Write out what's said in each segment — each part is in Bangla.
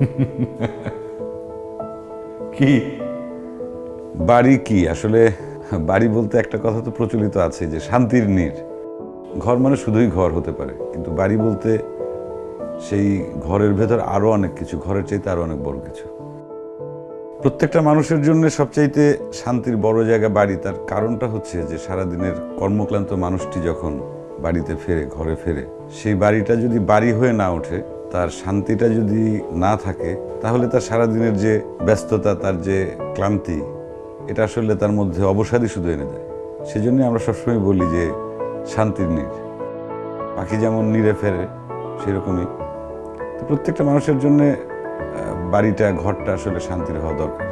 কি? বাড়ি কি? আসলে বাড়ি বলতে একটা কথা তো প্রচলিত আছে যে শান্তির নীড় ঘর মানে শুধুই ঘর হতে পারে। কিন্তু বাড়ি বলতে সেই ঘরের ভেতর আরও অনেক কিছু, ঘরের চাইতে আরও অনেক বড় কিছু। প্রত্যেকটা মানুষের জন্য সবচাইতে শান্তির বড় জায়গা বাড়ি। তার কারণটা হচ্ছে যে সারাদিনের কর্মক্লান্ত মানুষটি যখন বাড়িতে ফেরে, ঘরে ফেরে, সেই বাড়িটা যদি বাড়ি হয়ে না ওঠে তার শান্তিটা যদি না থাকে, তাহলে তার সারাদিনের যে ব্যস্ততা, তার যে ক্লান্তি, এটা আসলে তার মধ্যে অবসাদই শুধু এনে দেয়। সেজন্য আমরা সবসময় বলি যে, শান্তির নীর। পাখি যেমন নিরে ফেরে, সেরকমই। তো প্রত্যেকটা মানুষের জন্যে বাড়িটা, ঘরটা আসলে শান্তির হওয়া দরকার।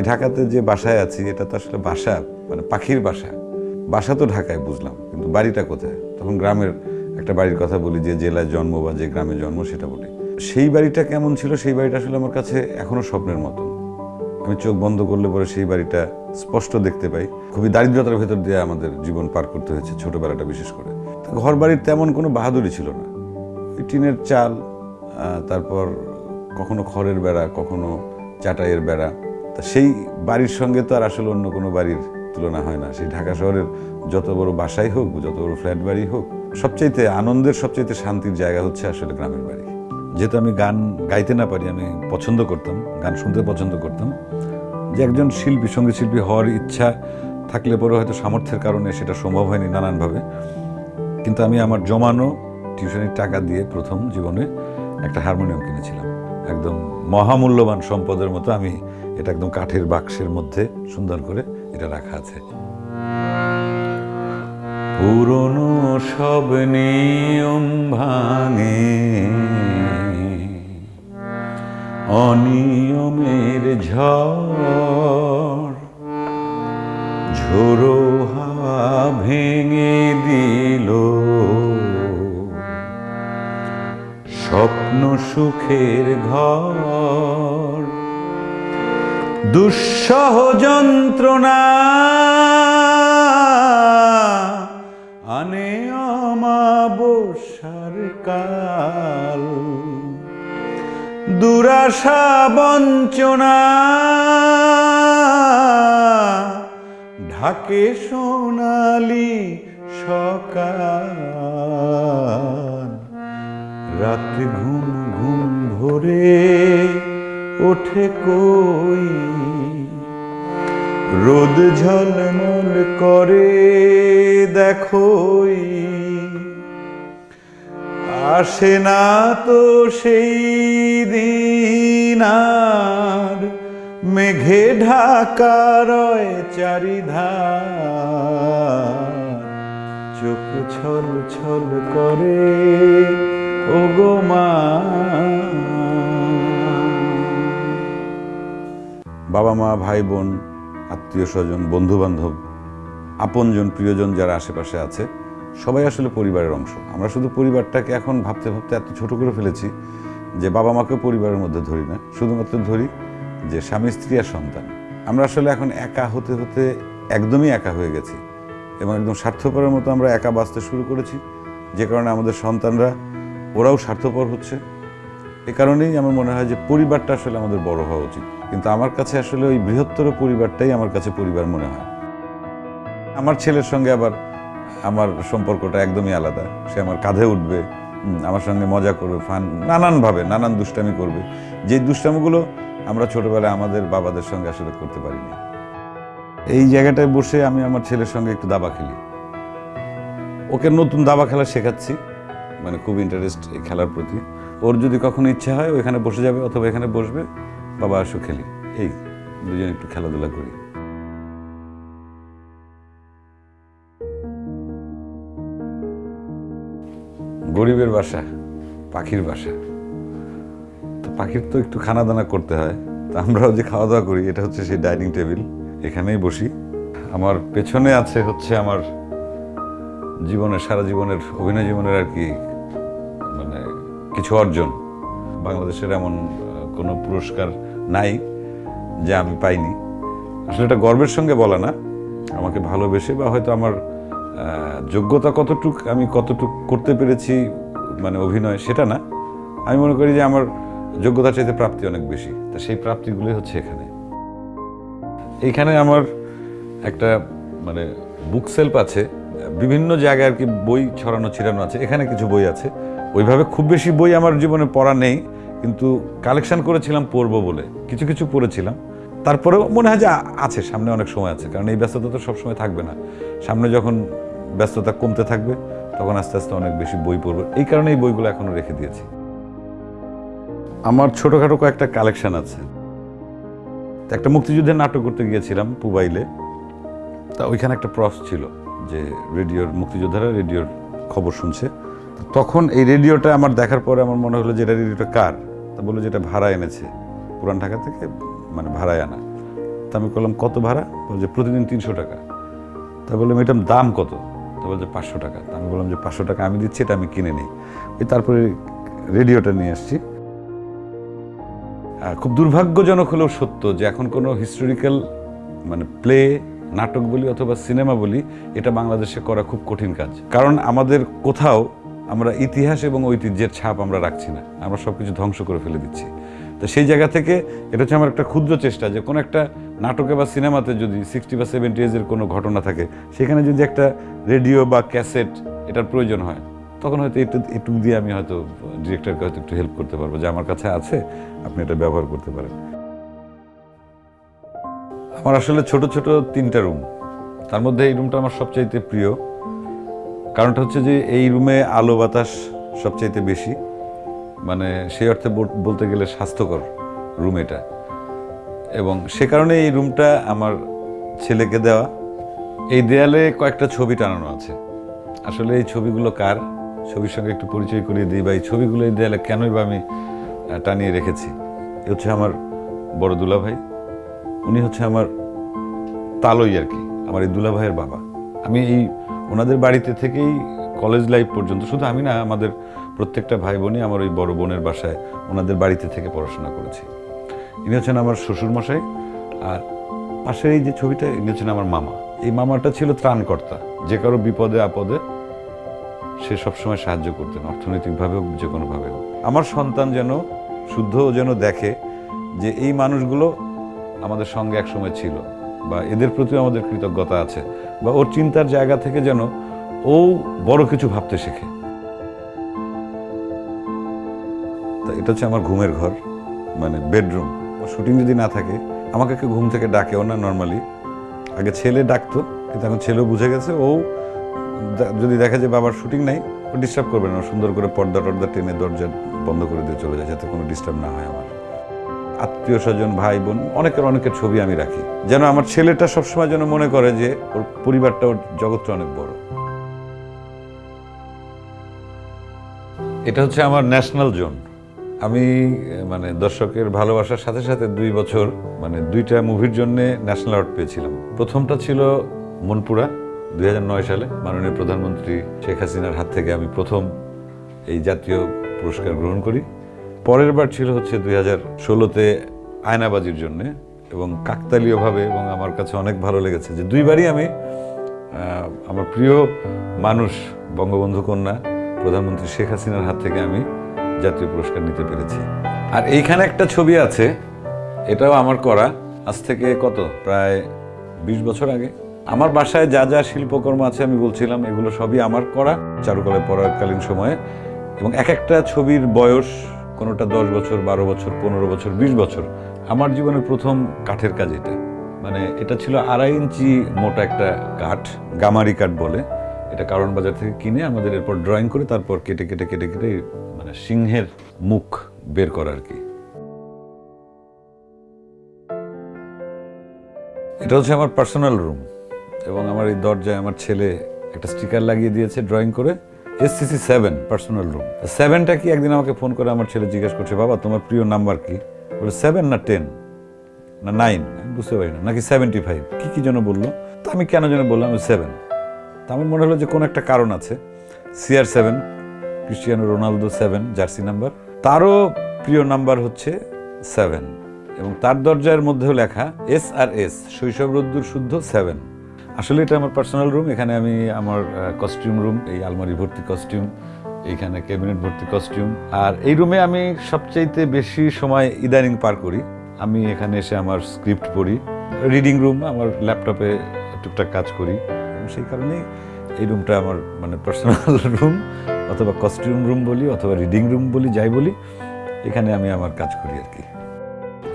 এই ঢাকাতে যে বাসায় আছি, এটা তো আসলে বাসা মানে পাখির বাসা। বাসা তো ঢাকায় বুঝলাম, কিন্তু বাড়িটা কোথায়? তখন গ্রামের একটা বাড়ির কথা বলি, যে জেলায় জন্ম বা যে গ্রামে জন্ম, সেটা বলি। সেই বাড়িটা কেমন ছিল? সেই বাড়িটা আসলে আমার কাছে এখনও স্বপ্নের মতন। আমি চোখ বন্ধ করলে পরে সেই বাড়িটা স্পষ্ট দেখতে পাই। খুবই দারিদ্রতার ভেতর দিয়ে আমাদের জীবন পার করতে হয়েছে ছোটবেলাটা বিশেষ করে। ঘর বাড়ির তেমন কোনো বাহাদুরি ছিল না। টিনের চাল তারপর কখনো খড়ের বেড়া, কখনো চাটাইয়ের বেড়া তা সেই বাড়ির সঙ্গে তো আর আসলে অন্য কোনো বাড়ির তুলনা হয় না। সেই ঢাকা শহরের যত বড় বাসাই হোক, যত বড় ফ্ল্যাট বাড়ি হোক, সবচাইতে আনন্দের, সবচাইতে শান্তির জায়গা হচ্ছে আসলে গ্রামের বাড়ি। যেহেতু আমি গান গাইতে না পারি, আমি পছন্দ করতাম, গান শুনতে পছন্দ করতাম। যে একজন শিল্পী, সংগীত শিল্পী হওয়ার ইচ্ছা থাকলে পরে হয়তো সামর্থ্যের কারণে সেটা সম্ভব হয়নি নানানভাবে। কিন্তু আমি আমার জমানো টিউশনের টাকা দিয়ে প্রথম জীবনে একটা হারমোনিয়াম কিনেছিলাম। একদম মহামূল্যবান সম্পদের মতো আমি এটা একদম কাঠের বাক্সের মধ্যে সুন্দর করে এটা রাখা আছে। পুরনো সব নিয়ম ভাঙে, অনিয়মের ঝড় ঝোড়ো হাওয়া ভেঙে দিল। সুখের ঘর। দুঃসহ যন্ত্রণা আনে অমাবস্যার কাল। দুরাশা বঞ্চনা ঢাকে সোনালি সকাল। রাত ঘুম ঘুম ভরে ওঠে কই? রোদ ঝলমল করে, দেখোই। আসে না তো সেই দিন আর, মেঘে ঢাকা রয় চারিধার। চোখ ছল ছল করে ওগো মা। বাবা মা, ভাই বোন, আত্মীয় স্বজন বন্ধু বান্ধব আপনজন, প্রিয়জন যারা আশেপাশে আছে, সবাই আসলে পরিবারের অংশ। আমরা শুধু পরিবারটাকে এখন ভাবতে ভাবতে এত ছোট করে ফেলেছি যে বাবা মাকে পরিবারের মধ্যে ধরি না। শুধুমাত্র ধরি যে স্বামী, স্ত্রী আর সন্তান। আমরা আসলে এখন একা হতে হতে একদমই একা হয়ে গেছি এবং একদম স্বার্থপরের মতো আমরা একা বাঁচতে শুরু করেছি। যে কারণে আমাদের সন্তানরা ওরাও স্বার্থপর হচ্ছে। এ কারণেই আমার মনে হয় যে পরিবারটা আসলে আমাদের বড় হওয়া উচিত। কিন্তু আমার কাছে আসলে ওই বৃহত্তর পরিবারটাই আমার কাছে পরিবার মনে হয়। আমার ছেলের সঙ্গে আবার আমার সম্পর্কটা একদমই আলাদা। সে আমার কাঁধে উঠবে আমার সঙ্গে মজা করবে, ফান, নানানভাবে, নানান দুষ্টামি করবে। যে দুষ্টামিগুলো আমরা ছোটবেলায় আমাদের বাবাদের সঙ্গে আসলে করতে পারিনি। এই জায়গাটায় বসে আমি আমার ছেলের সঙ্গে একটু দাবা খেলি। ওকে নতুন দাবা খেলা শেখাচ্ছি। মানে খুব ইন্টারেস্ট এই খেলার প্রতি। ওর যদি কখনো ইচ্ছা হয় ওইখানে বসে যাবে অথবা এখানে বসবে, বাবা আসো খেলি। এই দুজন একটু খেলাধুলা করি। গরিবের বাসা, পাখির বাসা। তো পাখির তো একটু খানা দানা করতে হয়, তো আমরাও যে খাওয়া দাওয়া করি, এটা হচ্ছে সেই ডাইনিং টেবিল, এখানেই বসি। আমার পেছনে আছে হচ্ছে আমার জীবনের, সারা জীবনের, অভিনয় জীবনের আর কি কিছু অর্জন। বাংলাদেশের এমন কোনো পুরস্কার নাই যা আমি পাইনি। আসলে এটা গর্বের সঙ্গে বলা না। আমাকে ভালোবেসে বা হয়তো আমার যোগ্যতা কতটুক, আমি কতটুক করতে পেরেছি মানে অভিনয়, সেটা না। আমি মনে করি যে আমার যোগ্যতার চাইতে প্রাপ্তি অনেক বেশি। তা সেই প্রাপ্তিগুলোই হচ্ছে এখানে। এইখানে আমার একটা মানে বুক সেলফ আছে। বিভিন্ন জায়গায় আর কি বই ছড়ানো, ছিড়ানো আছে। এখানে কিছু বই আছে। ওইভাবে খুব বেশি বই আমার জীবনে পড়া নেই, কিন্তু কালেকশন করেছিলাম পড়ব বলে, কিছু কিছু পড়েছিলাম। তারপরেও মনে হয় যে আছে, সামনে অনেক সময় আছে, কারণ এই ব্যস্ততা তো সবসময় থাকবে না। সামনে যখন ব্যস্ততা কমতে থাকবে, তখন আস্তে আস্তে অনেক বেশি বই পড়ব। এই কারণে এই বইগুলো এখনও রেখে দিয়েছি। আমার ছোটোখাটো কয়েকটা কালেকশান আছে। একটা মুক্তিযুদ্ধের নাটক করতে গিয়েছিলাম পুবাইলে। তা ওইখানে একটা প্রস ছিল যে রেডিওর, মুক্তিযোদ্ধারা রেডিওর খবর শুনছে। তখন এই রেডিওটা আমার দেখার পরে আমার মনে হলো যে এটা রেডিওটা কার? তা বলল যেটা ভাড়া এনেছে। পুরান ঢাকা থেকে মানে ভাড়ায় আনা। তা আমি বললাম কত ভাড়া? বলল যে, প্রতিদিন তিনশো টাকা। তা বললাম, এটার দাম কত? তা বলছে পাঁচশো টাকা। তা আমি বললাম যে, পাঁচশো টাকা আমি দিচ্ছি, এটা আমি কিনে নিই। ওই তারপরে রেডিওটা নিয়ে আসছি। খুব দুর্ভাগ্যজনক হলেও সত্য যে, এখন কোনো হিস্টোরিক্যাল মানে প্লে, নাটক বলি অথবা সিনেমা বলি, এটা বাংলাদেশে করা খুব কঠিন কাজ। কারণ আমাদের কোথাও আমরা ইতিহাস এবং ঐতিহ্যের ছাপ আমরা রাখছি না। আমরা সব কিছু ধ্বংস করে ফেলে দিচ্ছি। তো সেই জায়গা থেকে এটা হচ্ছে আমার একটা ক্ষুদ্র চেষ্টা যে কোনো একটা নাটকে বা সিনেমাতে যদি সিক্সটি বা সেভেন্টি এজের কোনো ঘটনা থাকে, সেখানে যদি একটা রেডিও বা ক্যাসেট এটার প্রয়োজন হয়, তখন হয়তো একটু একটু দিয়ে আমি হয়তো ডিরেক্টরকে হয়তো একটু হেল্প করতে পারব। যে আমার কাছে আছে, আপনি এটা ব্যবহার করতে পারেন। আমার আসলে ছোট ছোট তিনটা রুম তার মধ্যে এই রুমটা আমার সবচাইতে প্রিয়। কারণটা হচ্ছে যে এই রুমে আলো বাতাস সবচাইতে বেশি। মানে সেই অর্থে বলতে গেলে স্বাস্থ্যকর রুম এটা। এবং সে কারণে এই রুমটা আমার ছেলেকে দেওয়া। এই দেয়ালে কয়েকটা ছবি টানানো আছে। আসলে এই ছবিগুলো কার? ছবির সঙ্গে একটু পরিচয় করিয়ে দিই বা এই ছবিগুলো এই দেয়ালে কেনই বা আমি টানিয়ে রেখেছি। এ হচ্ছে আমার বড় দুলা ভাই উনি হচ্ছে আমার তালই আর কি, আমার এই দুলা ভাইয়ের বাবা। আমি এই ওনাদের বাড়িতে থেকেই কলেজ লাইফ পর্যন্ত। শুধু আমি না, আমাদের প্রত্যেকটা ভাই বোনই আমার ওই বড় বোনের বাসায় ওনাদের বাড়িতে থেকে পড়াশোনা করেছি। ইনি হচ্ছেন আমার শ্বশুরমশাই, আর পাশের এই যে ছবিটা, ইনি হচ্ছেন আমার মামা। এই মামাটা ছিল ত্রাণকর্তা। যে কারও বিপদে, আপদে সে সবসময় সাহায্য করতেন, অর্থনৈতিকভাবে হোক, যে কোনোভাবে হোক। আমার সন্তান যেন শুদ্ধ যেন দেখে যে এই মানুষগুলো আমাদের সঙ্গে একসময় ছিল। বা এদের প্রতিও আমাদের কৃতজ্ঞতা আছে বা ওর চিন্তার জায়গা থেকে যেন ও বড় কিছু ভাবতে শেখে। তা এটা হচ্ছে আমার ঘুমের ঘর মানে বেডরুম। শুটিং যদি না থাকে, আমাকে কেউ ঘুম থেকে ডাকেও না নর্মালি আগে ছেলে ডাকতো, কিন্তু এখন ছেলেও বুঝে গেছে, ও যদি দেখে যে বাবার শুটিং নাই, ও ডিস্টার্ব করবে না। সুন্দর করে পর্দা টর্দা টেনে দরজা বন্ধ করে দিয়ে চলে যায়, যাতে কোনো ডিস্টার্ব না হয় আমার। আত্মীয় স্বজন, ভাই বোন, অনেকের অনেকের ছবি আমি রাখি। যেন আমার ছেলেটা সবসময় যেন মনে করে যে ওর পরিবারটা ওর জগৎটা অনেক বড়। এটা হচ্ছে আমার ন্যাশনাল জোন আমি মানে দর্শকের ভালোবাসার সাথে সাথে দুই বছর মানে দুইটা মুভির জন্য ন্যাশনাল অ্যাওয়ার্ড পেয়েছিলাম। প্রথমটা ছিল মনপুরা, দুই হাজার নয় সালে। মাননীয় প্রধানমন্ত্রী শেখ হাসিনার হাত থেকে আমি প্রথম এই জাতীয় পুরস্কার গ্রহণ করি। পরের বার ছিল হচ্ছে দুই হাজার ষোলোতে আয়নাবাজির জন্যে এবং কাকতালীয়ভাবে এবং আমার কাছে অনেক ভালো লেগেছে যে দুইবারই আমি আমার প্রিয় মানুষ, বঙ্গবন্ধু কন্যা, প্রধানমন্ত্রী শেখ হাসিনার হাত থেকে আমি জাতীয় পুরস্কার নিতে পেরেছি। আর এইখানে একটা ছবি আছে, এটাও আমার করা, আজ থেকে কত? প্রায় বিশ বছর আগে। আমার বাসায় যা যা শিল্পকর্ম আছে আমি বলছিলাম, এগুলো সবই আমার করা, চারুকলায় পড়াকালীন সময়ে। এবং এক একটা ছবির বয়স কোনোটা দশ বছর, বারো বছর, পনেরো বছর, বিশ বছর। আমার জীবনের প্রথম কাঠের কাজ এটা। মানে এটা ছিল আড়াই ইঞ্চি মোটা একটা কাঠ, গামারি কাঠ বলে। এটা কারণ বাজার থেকে কিনে আমাদের এরপর ড্রয়িং করে তারপর কেটে কেটে কেটে কেটে মানে সিংহের মুখ বের করা আর কি। এটা হচ্ছে আমার পার্সোনাল রুম এবং আমার এই দরজায় আমার ছেলে একটা স্টিকার লাগিয়ে দিয়েছে ড্রয়িং করে। এসসিসি সেভেন পার্সোনাল রুম সেভেনটা কি একদিন আমাকে ফোন করে আমার ছেলে জিজ্ঞেস করছে, বাবা, তোমার প্রিয় নাম্বার কি? বলে সেভেন না টেন না নাইন আমি বুঝতে পারি না। নাকি সেভেন্টি ফাইভ কী কী যেন বলল। তা আমি কেন যেন বললাম সেভেন তা আমার মনে হলো যে কোনো একটা কারণ আছে। CR seven Cristiano Ronaldo seven jersey number তারও প্রিয় নাম্বার হচ্ছে সেভেন এবং তার দরজার মধ্যেও লেখা এস আর এস শৈশব রোদ্দুর শুদ্ধ সেভেন আসলে এটা আমার পার্সোনাল রুম এখানে আমি আমার কস্টিউম রুম এই আলমারি ভর্তি কস্টিউম এইখানে ক্যাবিনেট ভর্তি কস্টিউম আর এই রুমে আমি সবচাইতে বেশি সময় ইদানিং পার করি। আমি এখানে এসে আমার স্ক্রিপ্ট পড়ি রিডিং রুম আমার ল্যাপটপে টুকটাক কাজ করি। সেই কারণেই এই রুমটা আমার মানে পার্সোনাল রুম অথবা কস্টিউম রুম বলি, অথবা রিডিং রুম বলি, যাই বলি, এখানে আমি আমার কাজ করি আর কি।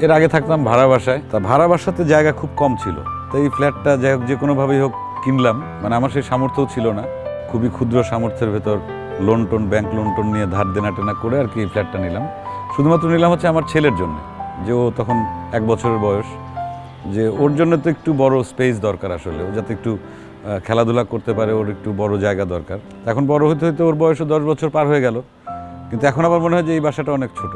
এর আগে থাকতাম ভাড়া বাসায়। তা ভাড়া বাসাতে জায়গা খুব কম ছিল। তো এই ফ্ল্যাটটা যাই হোক যে কোনোভাবেই হোক কিনলাম মানে আমার সেই সামর্থ্যও ছিল না। খুবই ক্ষুদ্র সামর্থ্যের ভেতর লোন টোন ব্যাংক লোন টোন নিয়ে ধার দেনা টেনা করে আর কি এই ফ্ল্যাটটা নিলাম। শুধুমাত্র নিলাম হচ্ছে আমার ছেলের জন্য, যে ও তখন এক বছরের বয়স। যে ওর জন্য তো একটু বড় স্পেস দরকার আসলে, ও যাতে একটু খেলাধুলা করতে পারে, ওর একটু বড় জায়গা দরকার। এখন বড় হতে হতে ওর বয়সও দশ বছর পার হয়ে গেল, কিন্তু এখন আবার মনে হয় যে এই বাসাটা অনেক ছোট।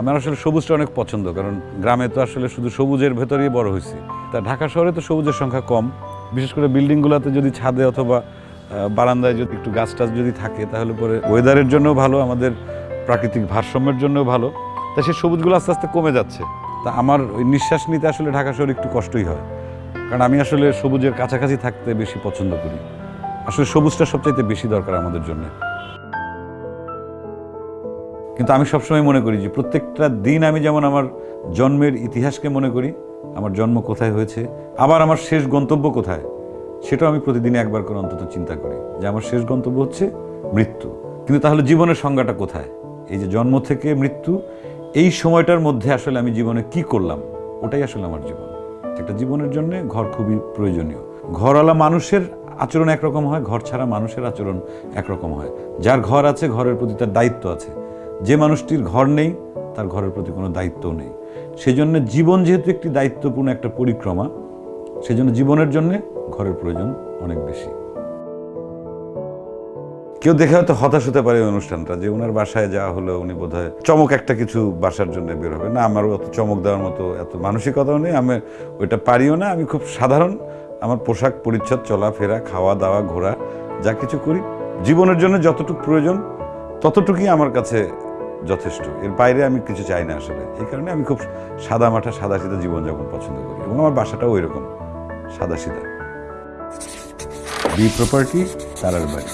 আমার আসলে সবুজটা অনেক পছন্দ, কারণ গ্রামে তো আসলে শুধু সবুজের ভেতরেই বড় হয়েছি। তা ঢাকা শহরে তো সবুজের সংখ্যা কম, বিশেষ করে বিল্ডিংগুলোতে যদি ছাদে অথবা বারান্দায় যদি একটু গাছ টাছ যদি থাকে, তাহলে পরে ওয়েদারের জন্য ভালো, আমাদের প্রাকৃতিক ভারসাম্যের জন্য ভালো। তা সেই সবুজগুলো আস্তে আস্তে কমে যাচ্ছে। তা আমার ওই নিঃশ্বাস নিতে আসলে ঢাকা শহরে একটু কষ্টই হয়, কারণ আমি আসলে সবুজের কাছাকাছি থাকতে বেশি পছন্দ করি। আসলে সবুজটা সবচাইতে বেশি দরকার আমাদের জন্য। কিন্তু আমি সবসময় মনে করি যে প্রত্যেকটা দিন আমি যেমন আমার জন্মের ইতিহাসকে মনে করি, আমার জন্ম কোথায় হয়েছে, আবার আমার শেষ গন্তব্য কোথায়, সেটাও আমি প্রতিদিন একবার করে অন্তত চিন্তা করি যে আমার শেষ গন্তব্য হচ্ছে মৃত্যু। কিন্তু তাহলে জীবনের সংজ্ঞাটা কোথায়? এই যে জন্ম থেকে মৃত্যু, এই সময়টার মধ্যে আসলে আমি জীবনে কি করলাম? ওটাই আসলে আমার জীবন। একটা জীবনের জন্য ঘর খুবই প্রয়োজনীয়। ঘরওয়ালা মানুষের আচরণ একরকম হয়, ঘর ছাড়া মানুষের আচরণ একরকম হয়। যার ঘর আছে, ঘরের প্রতি তার দায়িত্ব আছে। যে মানুষটির ঘর নেই, তার ঘরের প্রতি কোনো দায়িত্বও নেই। সেজন্য জীবন যেহেতু একটি দায়িত্বপূর্ণ একটা পরিক্রমা, সেজন্য জীবনের জন্য ঘরের প্রয়োজন অনেক বেশি। কেউ দেখে হয়তো হতাশ হতে পারে অনুষ্ঠানটা, যে ওনার বাসায় যাওয়া হলো উনি বোধহয় চমক একটা কিছু বাসার জন্য বের হবে। না আমার অত চমক দেওয়ার মতো এত মানসিকতাও নেই, আমি ওইটা পারিও না। আমি খুব সাধারণ, আমার পোশাক পরিচ্ছদ, চলাফেরা, খাওয়া দাওয়া, ঘোরা, যা কিছু করি, জীবনের জন্য যতটুকু প্রয়োজন, ততটুকুই আমার কাছে যথেষ্ট। এর বাইরে আমি কিছু চাই না আসলে। এই কারণে আমি খুব সাদা মাঠা সাদা সিধা জীবনযাপন পছন্দ করি এবং আমার বাসাটাও ওই রকম সাদা সিধা বি প্রপার্টি তারার বাড়ি।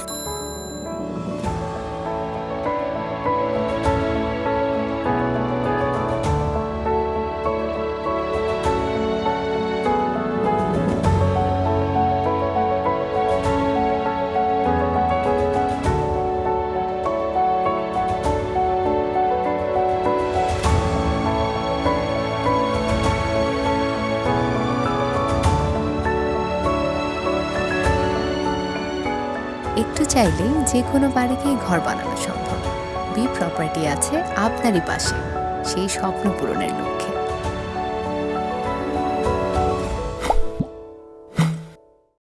চাইলেই যে কোনো বাড়িকেই ঘর বানানো সম্ভব। বি প্রপার্টি আছে আপনারই পাশে। সেই স্বপ্ন পূরণের লক্ষ্যে।